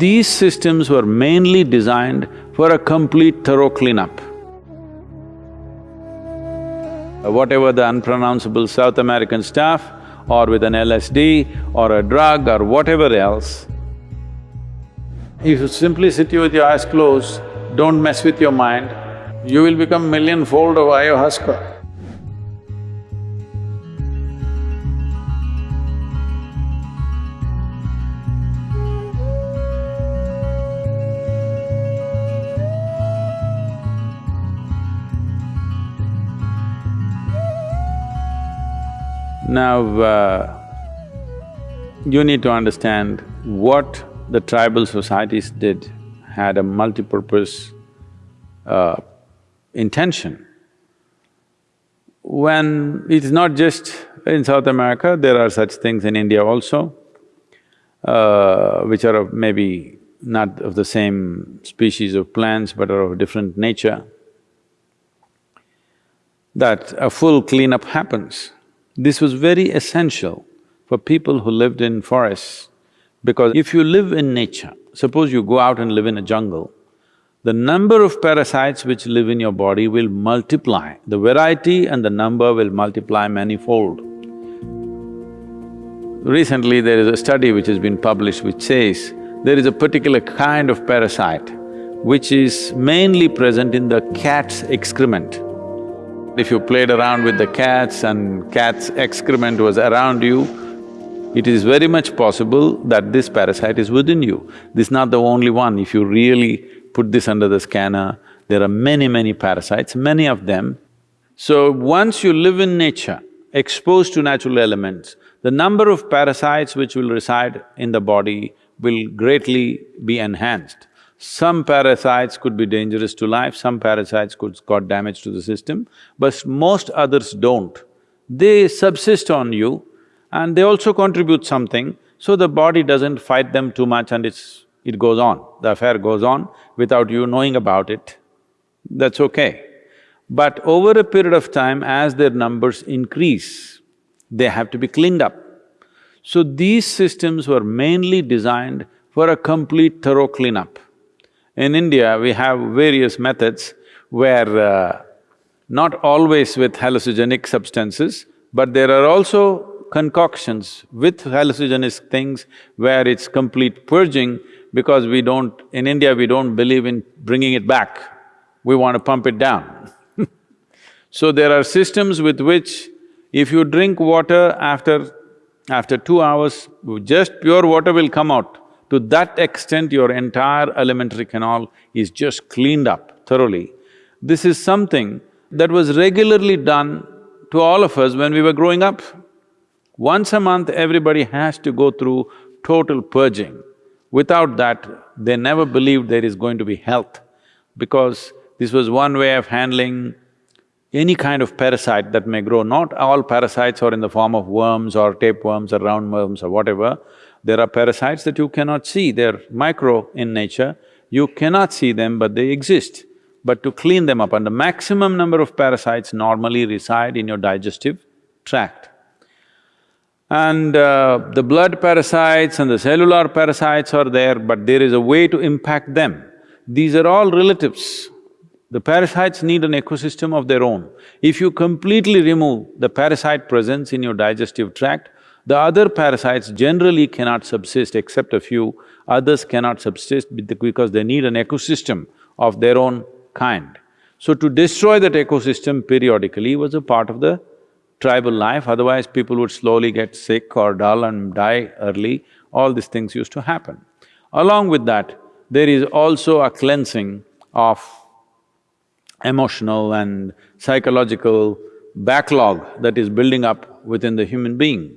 These systems were mainly designed for a complete thorough cleanup. Whatever the unpronounceable South American stuff or with an LSD or a drug or whatever else, if you simply sit with your eyes closed, don't mess with your mind, you will become millionfold of ayahuasca. Now, uh, you need to understand what the tribal societies did had a multi-purpose uh, intention. When it's not just in South America, there are such things in India also, uh, which are of maybe not of the same species of plants but are of different nature, that a full cleanup happens. This was very essential for people who lived in forests because if you live in nature, suppose you go out and live in a jungle, the number of parasites which live in your body will multiply, the variety and the number will multiply manifold. Recently there is a study which has been published which says there is a particular kind of parasite which is mainly present in the cat's excrement. If you played around with the cats and cat's excrement was around you, it is very much possible that this parasite is within you. This is not the only one. If you really put this under the scanner, there are many, many parasites, many of them. So once you live in nature, exposed to natural elements, the number of parasites which will reside in the body will greatly be enhanced. Some parasites could be dangerous to life, some parasites could cause damage to the system, but most others don't. They subsist on you and they also contribute something, so the body doesn't fight them too much and it's… it goes on, the affair goes on without you knowing about it, that's okay. But over a period of time, as their numbers increase, they have to be cleaned up. So these systems were mainly designed for a complete thorough cleanup. In India, we have various methods where uh, not always with hallucinogenic substances, but there are also concoctions with hallucinogenic things where it's complete purging because we don't… in India we don't believe in bringing it back, we want to pump it down. So there are systems with which if you drink water after… after two hours, just pure water will come out to that extent, your entire alimentary canal is just cleaned up thoroughly. This is something that was regularly done to all of us when we were growing up. Once a month, everybody has to go through total purging. Without that, they never believed there is going to be health, because this was one way of handling any kind of parasite that may grow. Not all parasites are in the form of worms or tapeworms or roundworms or whatever. There are parasites that you cannot see, they're micro in nature, you cannot see them but they exist. But to clean them up and the maximum number of parasites normally reside in your digestive tract. And uh, the blood parasites and the cellular parasites are there, but there is a way to impact them. These are all relatives. The parasites need an ecosystem of their own. If you completely remove the parasite presence in your digestive tract, the other parasites generally cannot subsist except a few, others cannot subsist because they need an ecosystem of their own kind. So to destroy that ecosystem periodically was a part of the tribal life, otherwise people would slowly get sick or dull and die early, all these things used to happen. Along with that, there is also a cleansing of emotional and psychological backlog that is building up within the human being.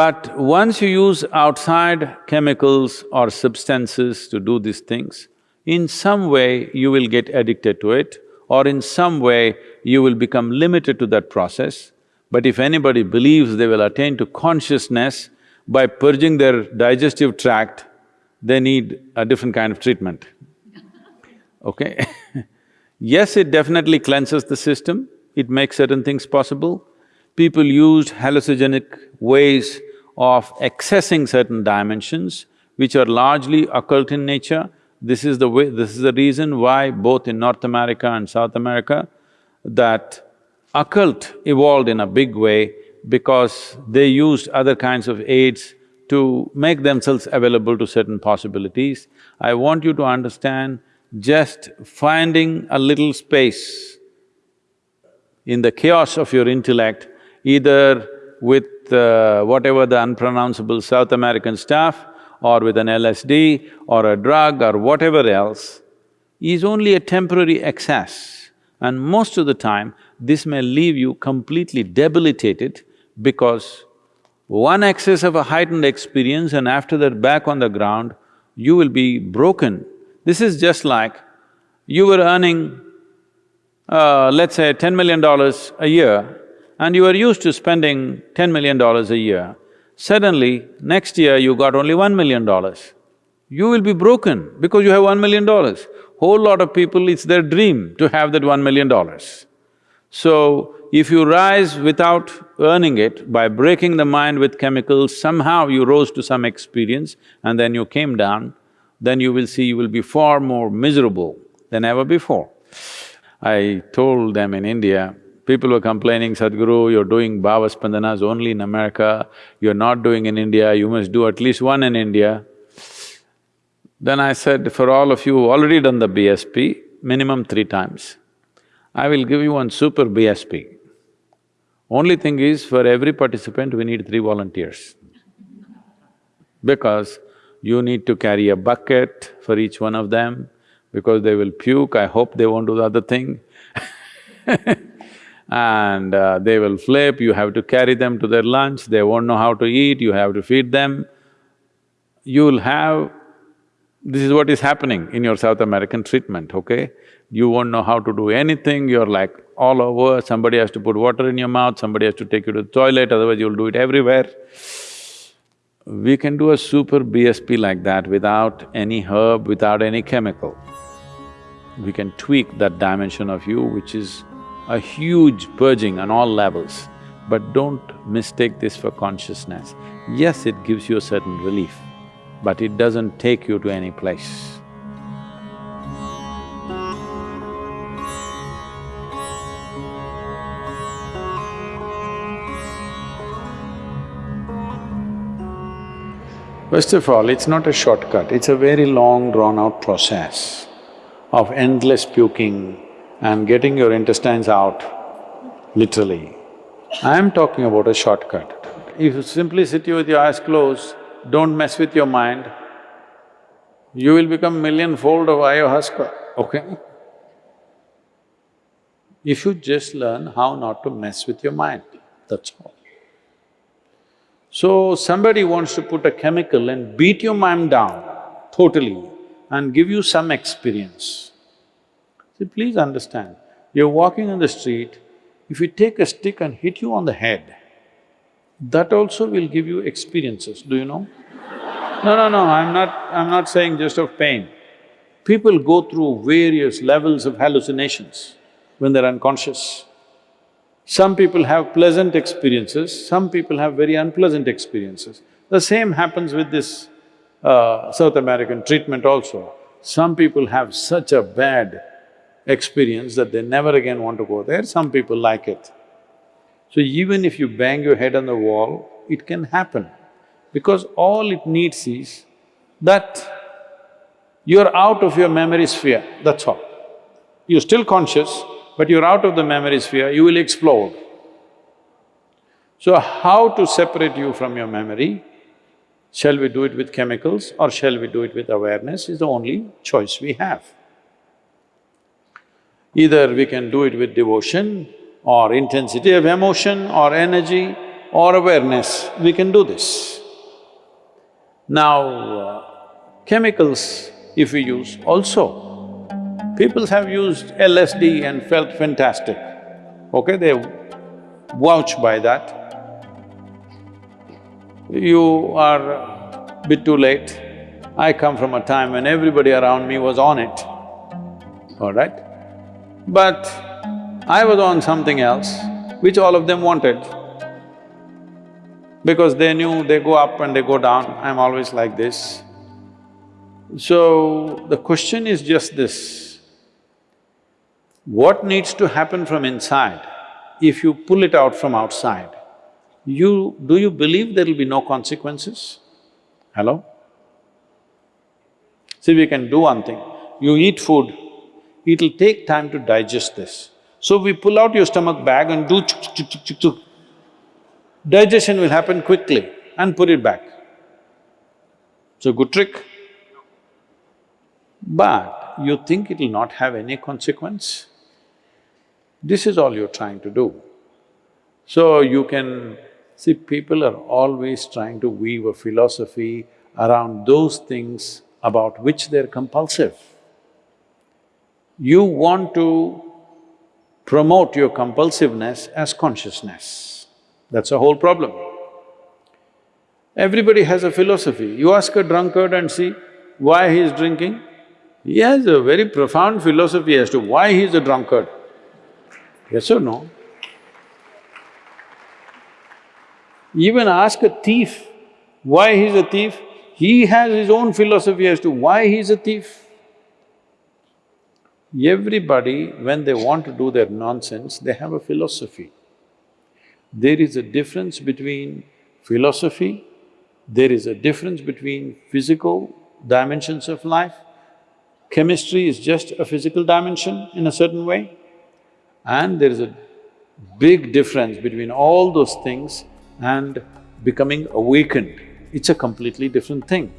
But once you use outside chemicals or substances to do these things, in some way you will get addicted to it or in some way you will become limited to that process. But if anybody believes they will attain to consciousness by purging their digestive tract, they need a different kind of treatment, okay? Yes, it definitely cleanses the system, it makes certain things possible, people used hallucinogenic ways of accessing certain dimensions which are largely occult in nature. This is the way… this is the reason why both in North America and South America, that occult evolved in a big way because they used other kinds of aids to make themselves available to certain possibilities. I want you to understand, just finding a little space in the chaos of your intellect, either with uh, whatever the unpronounceable South American stuff or with an LSD or a drug or whatever else, is only a temporary excess. And most of the time, this may leave you completely debilitated because one excess of a heightened experience and after that back on the ground, you will be broken. This is just like you were earning, uh, let's say ten million dollars a year and you are used to spending ten million dollars a year. Suddenly, next year you got only one million dollars. You will be broken because you have one million dollars. Whole lot of people, it's their dream to have that one million dollars. So, if you rise without earning it, by breaking the mind with chemicals, somehow you rose to some experience and then you came down, then you will see you will be far more miserable than ever before. I told them in India, people were complaining, Sadhguru, you're doing Bhava Spandanas only in America, you're not doing in India, you must do at least one in India. Then I said, for all of you who already done the BSP, minimum three times. I will give you one super BSP. Only thing is, for every participant, we need three volunteers. Because you need to carry a bucket for each one of them, because they will puke, I hope they won't do the other thing and uh, they will flip, you have to carry them to their lunch, they won't know how to eat, you have to feed them. You'll have… this is what is happening in your South American treatment, okay? you won't know how to do anything, you're like all over, somebody has to put water in your mouth, somebody has to take you to the toilet, otherwise you'll do it everywhere. We can do a super BSP like that without any herb, without any chemical. We can tweak that dimension of you, which is a huge purging on all levels. But don't mistake this for consciousness. Yes, it gives you a certain relief, but it doesn't take you to any place. First of all, it's not a shortcut, it's a very long drawn-out process of endless puking and getting your intestines out, literally. I'm talking about a shortcut. If you simply sit here with your eyes closed, don't mess with your mind, you will become millionfold of ayahuasca, okay? If you just learn how not to mess with your mind, that's all. So, somebody wants to put a chemical and beat your mind down totally and give you some experience. See, please understand, you're walking on the street, if you take a stick and hit you on the head, that also will give you experiences, do you know? No, no, no, I'm not… I'm not saying just of pain. People go through various levels of hallucinations when they're unconscious. Some people have pleasant experiences, some people have very unpleasant experiences. The same happens with this uh, South American treatment also. Some people have such a bad experience that they never again want to go there, some people like it. So even if you bang your head on the wall, it can happen because all it needs is that you're out of your memory sphere, that's all. You're still conscious, but you're out of the memory sphere, you will explode. So how to separate you from your memory? Shall we do it with chemicals or shall we do it with awareness is the only choice we have. Either we can do it with devotion or intensity of emotion or energy or awareness, we can do this. Now, uh, chemicals if we use also, People have used LSD and felt fantastic, okay, they vouch by that. You are a bit too late. I come from a time when everybody around me was on it, all right? But I was on something else, which all of them wanted. Because they knew they go up and they go down, I'm always like this. So, the question is just this, what needs to happen from inside if you pull it out from outside? You… do you believe there will be no consequences? Hello? See, we can do one thing, you eat food, it'll take time to digest this. So we pull out your stomach bag and do chuk chuk chuk chuk chuk. Digestion will happen quickly and put it back. It's a good trick. But you think it'll not have any consequence? This is all you're trying to do. So you can… see, people are always trying to weave a philosophy around those things about which they're compulsive. You want to promote your compulsiveness as consciousness. That's a whole problem. Everybody has a philosophy. You ask a drunkard and see why he is drinking, he has a very profound philosophy as to why he is a drunkard. Yes or no? Even ask a thief why he is a thief, he has his own philosophy as to why he is a thief. Everybody, when they want to do their nonsense, they have a philosophy. There is a difference between philosophy, there is a difference between physical dimensions of life, chemistry is just a physical dimension in a certain way, and there is a big difference between all those things and becoming awakened. It's a completely different thing.